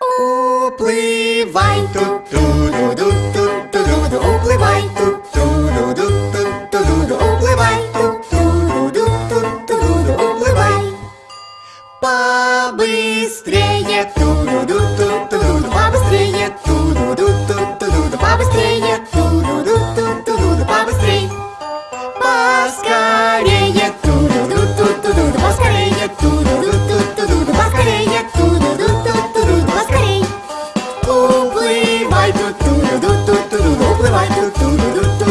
Уплывай, тут ту ду ду ту ту ду ду Упливай тут ту ду ду ту ту ду ду Упливай тут ту ду ду ту ту ду ду Упливай Побыстрее тут do do do